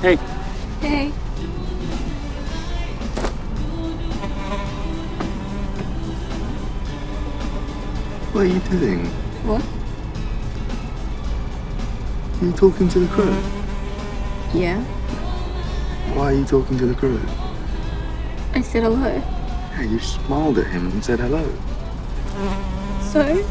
Hey. Hey. What are you doing? What? Are you talking to the crew? Yeah. Why are you talking to the crew? I said hello. Yeah, you smiled at him and said hello. So?